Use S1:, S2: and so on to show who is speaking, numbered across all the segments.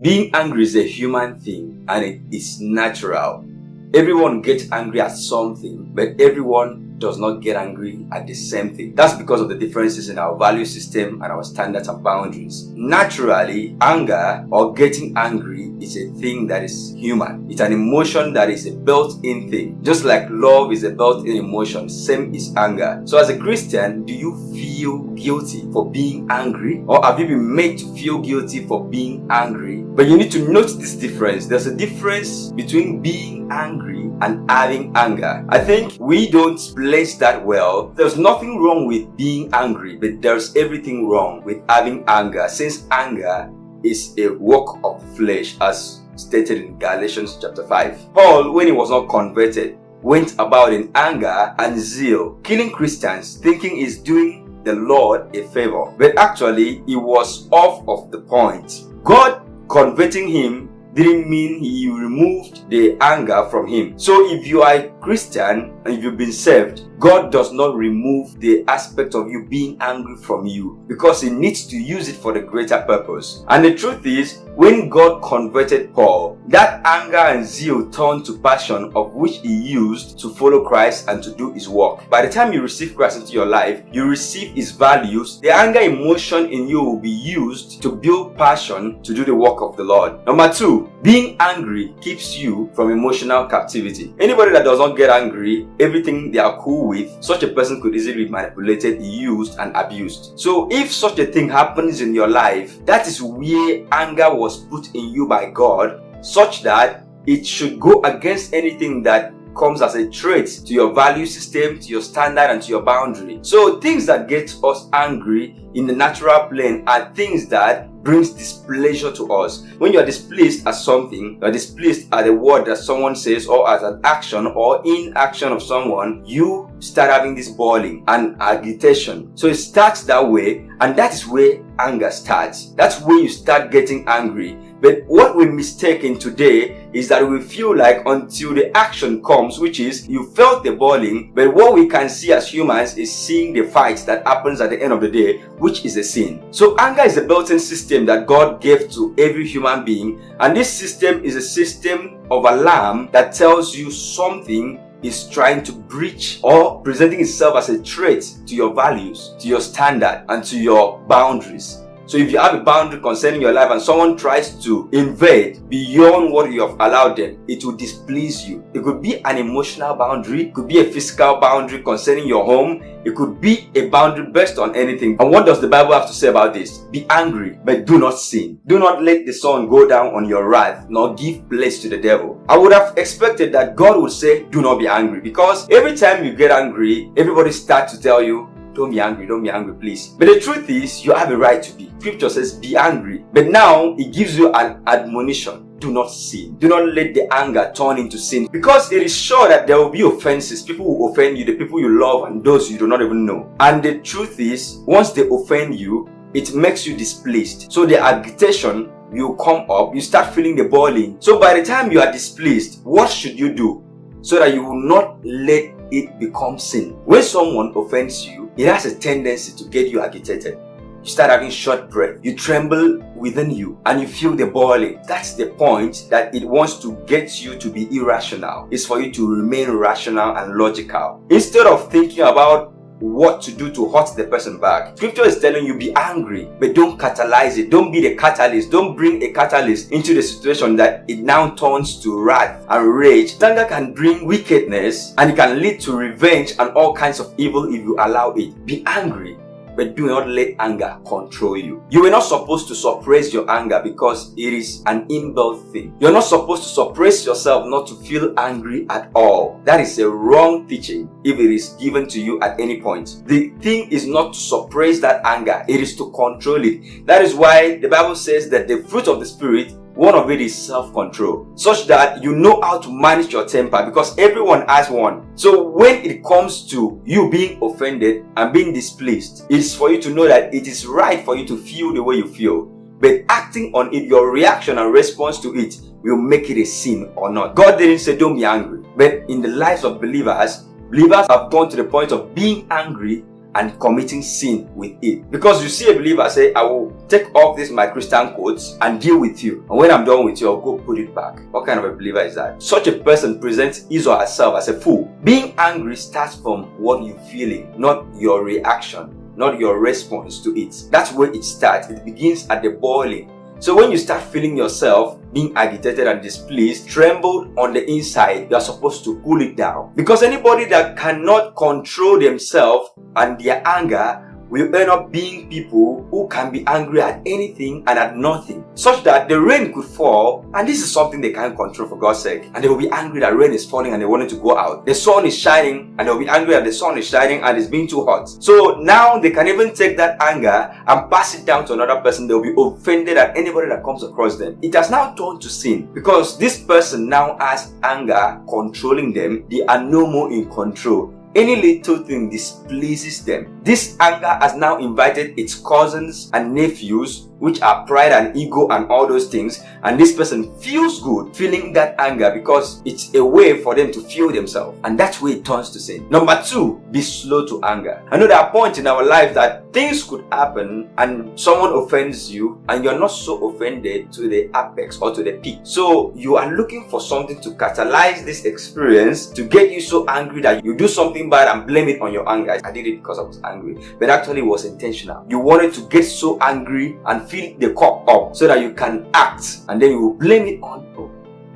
S1: Being angry is a human thing and it is natural. Everyone gets angry at something, but everyone does not get angry at the same thing. That's because of the differences in our value system and our standards and boundaries. Naturally, anger or getting angry is a thing that is human. It's an emotion that is a built-in thing. Just like love is a built-in emotion, same is anger. So as a Christian, do you feel guilty for being angry? Or have you been made to feel guilty for being angry? But you need to note this difference. There's a difference between being angry and having anger. I think we don't place that well. There's nothing wrong with being angry, but there's everything wrong with having anger since anger is a work of flesh as stated in Galatians chapter 5. Paul, when he was not converted, went about in anger and zeal, killing Christians, thinking he's doing the Lord a favor. But actually, he was off of the point. God converting him didn't mean he removed the anger from him. So if you are a Christian and if you've been saved, God does not remove the aspect of you being angry from you because he needs to use it for the greater purpose. And the truth is, when God converted Paul, that anger and zeal turned to passion of which he used to follow Christ and to do his work. By the time you receive Christ into your life, you receive his values, the anger emotion in you will be used to build passion to do the work of the Lord. Number two, being angry keeps you from emotional captivity. Anybody that does not get angry, everything they are cool with, such a person could easily be manipulated, used, and abused. So if such a thing happens in your life, that is where anger was put in you by God, such that it should go against anything that comes as a trait to your value system, to your standard, and to your boundary. So things that get us angry in the natural plane are things that brings displeasure to us. When you are displeased at something, you are displeased at a word that someone says or at an action or inaction of someone, you start having this boiling and agitation. So it starts that way and that is where anger starts. That's where you start getting angry but what we're mistaken today is that we feel like until the action comes, which is you felt the boiling, but what we can see as humans is seeing the fight that happens at the end of the day, which is a sin. So anger is a built-in system that God gave to every human being, and this system is a system of alarm that tells you something is trying to breach or presenting itself as a threat to your values, to your standard, and to your boundaries. So if you have a boundary concerning your life and someone tries to invade beyond what you have allowed them, it will displease you. It could be an emotional boundary, it could be a physical boundary concerning your home, it could be a boundary based on anything. And what does the Bible have to say about this? Be angry, but do not sin. Do not let the sun go down on your wrath, nor give place to the devil. I would have expected that God would say, do not be angry. Because every time you get angry, everybody starts to tell you, don't be angry, don't be angry, please. But the truth is, you have a right to be. Scripture says, be angry. But now, it gives you an admonition do not sin. Do not let the anger turn into sin because it is sure that there will be offenses. People will offend you, the people you love and those you do not even know. And the truth is, once they offend you, it makes you displeased. So the agitation will come up, you start feeling the boiling. So by the time you are displeased, what should you do? So that you will not let it become sin. When someone offends you, it has a tendency to get you agitated. You start having short breath. You tremble within you and you feel the boiling. That's the point that it wants to get you to be irrational. It's for you to remain rational and logical. Instead of thinking about what to do to hurt the person back. Scripture is telling you be angry, but don't catalyze it. Don't be the catalyst. Don't bring a catalyst into the situation that it now turns to wrath and rage. Anger can bring wickedness and it can lead to revenge and all kinds of evil if you allow it. Be angry, but do not let anger control you. You are not supposed to suppress your anger because it is an inbuilt thing. You're not supposed to suppress yourself not to feel angry at all. That is a wrong teaching if it is given to you at any point. The thing is not to suppress that anger, it is to control it. That is why the Bible says that the fruit of the Spirit one of it is self-control, such that you know how to manage your temper because everyone has one. So when it comes to you being offended and being displeased, it's for you to know that it is right for you to feel the way you feel. But acting on it, your reaction and response to it will make it a sin or not. God didn't say don't be angry. But in the lives of believers, believers have gone to the point of being angry and committing sin with it. Because you see a believer say, I will take off this my Christian coats and deal with you. And when I'm done with you, I'll go put it back. What kind of a believer is that? Such a person presents his or herself as a fool. Being angry starts from what you're feeling, not your reaction not your response to it. That's where it starts. It begins at the boiling. So when you start feeling yourself being agitated and displeased, trembled on the inside, you are supposed to cool it down. Because anybody that cannot control themselves and their anger will end up being people who can be angry at anything and at nothing such that the rain could fall and this is something they can't control for God's sake. And they will be angry that rain is falling and they wanted to go out. The sun is shining and they'll be angry that the sun is shining and it's being too hot. So now they can even take that anger and pass it down to another person. They'll be offended at anybody that comes across them. It has now turned to sin because this person now has anger controlling them. They are no more in control any little thing displeases them. This anger has now invited its cousins and nephews which are pride and ego and all those things and this person feels good feeling that anger because it's a way for them to feel themselves. And that's where it turns to sin. Number two be slow to anger. I know there are points in our life that things could happen and someone offends you and you're not so offended to the apex or to the peak. So you are looking for something to catalyze this experience to get you so angry that you do something bad and blame it on your anger. I did it because i was angry but actually it was intentional. You wanted to get so angry and fill the cup up so that you can act and then you will blame it on oh,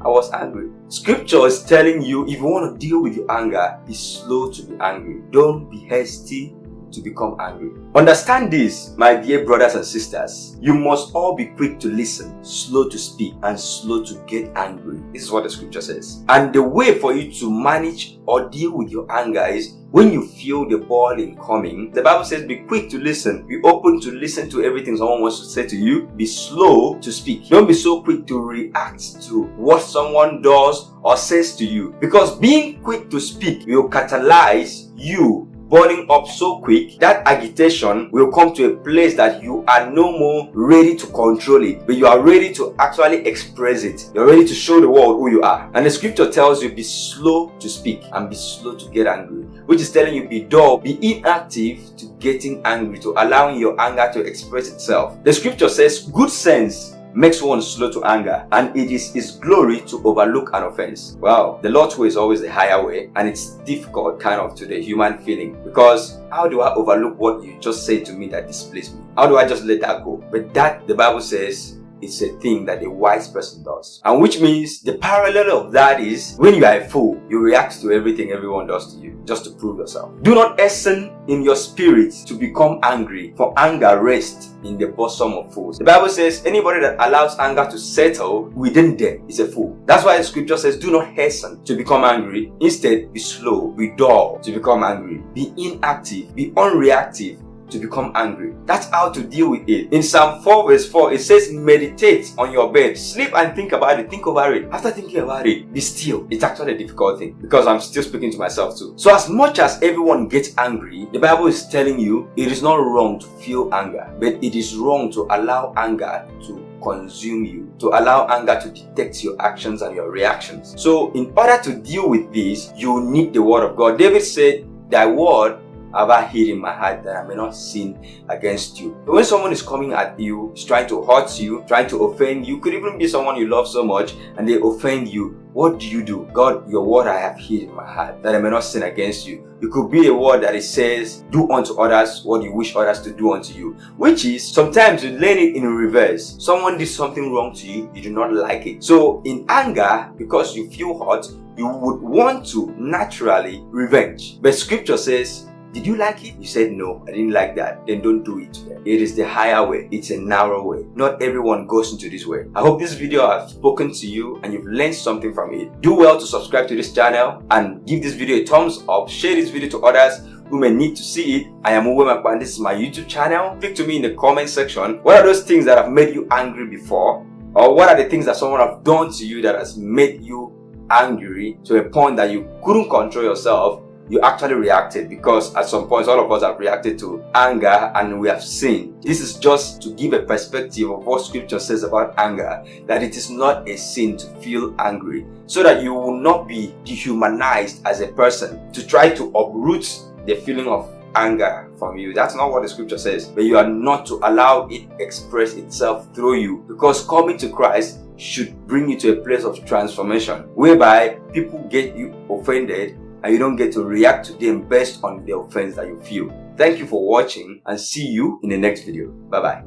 S1: I was angry. Scripture is telling you if you want to deal with your anger, be slow to be angry. Don't be hasty to become angry. Understand this, my dear brothers and sisters. You must all be quick to listen, slow to speak, and slow to get angry. This is what the scripture says. And the way for you to manage or deal with your anger is when you feel the boiling coming, the Bible says be quick to listen. Be open to listen to everything someone wants to say to you. Be slow to speak. Don't be so quick to react to what someone does or says to you. Because being quick to speak will catalyze you burning up so quick, that agitation will come to a place that you are no more ready to control it, but you are ready to actually express it. You're ready to show the world who you are. And the scripture tells you be slow to speak and be slow to get angry, which is telling you be dull, be inactive to getting angry, to allowing your anger to express itself. The scripture says good sense makes one slow to anger and it is his glory to overlook an offense. Wow. The lord's way is always the higher way and it's difficult kind of to the human feeling because how do i overlook what you just said to me that displeased me? How do i just let that go? But that the bible says it's a thing that a wise person does. And which means the parallel of that is when you are a fool, you react to everything everyone does to you just to prove yourself. Do not hasten in your spirit to become angry, for anger rests in the bosom of fools. The Bible says anybody that allows anger to settle within them is a fool. That's why the scripture says do not hasten to become angry. Instead, be slow, be dull to become angry. Be inactive, be unreactive, to become angry. That's how to deal with it. In Psalm 4 verse 4, it says, meditate on your bed. Sleep and think about it. Think over it. After thinking about it, be still. It's actually a difficult thing because I'm still speaking to myself too. So as much as everyone gets angry, the Bible is telling you it is not wrong to feel anger, but it is wrong to allow anger to consume you, to allow anger to detect your actions and your reactions. So in order to deal with this, you need the word of God. David said, thy word I hid in my heart that I may not sin against you. But when someone is coming at you, is trying to hurt you, trying to offend you, could even be someone you love so much and they offend you, what do you do? God, your word I have hid in my heart that I may not sin against you. It could be a word that it says, do unto others what you wish others to do unto you. Which is, sometimes you learn it in reverse. Someone did something wrong to you, you do not like it. So in anger, because you feel hurt, you would want to naturally revenge. But scripture says, did you like it? You said no, I didn't like that. Then don't do it. It is the higher way. It's a narrow way. Not everyone goes into this way. I hope this video has spoken to you and you've learned something from it. Do well to subscribe to this channel and give this video a thumbs up. Share this video to others who may need to see it. I am Uwe Makban. This is my YouTube channel. Speak to me in the comment section. What are those things that have made you angry before? Or what are the things that someone have done to you that has made you angry to a point that you couldn't control yourself you actually reacted because at some points all of us have reacted to anger and we have sinned. This is just to give a perspective of what scripture says about anger, that it is not a sin to feel angry, so that you will not be dehumanized as a person to try to uproot the feeling of anger from you. That's not what the scripture says. But you are not to allow it express itself through you because coming to Christ should bring you to a place of transformation whereby people get you offended and you don't get to react to them based on the offense that you feel. Thank you for watching and see you in the next video. Bye bye.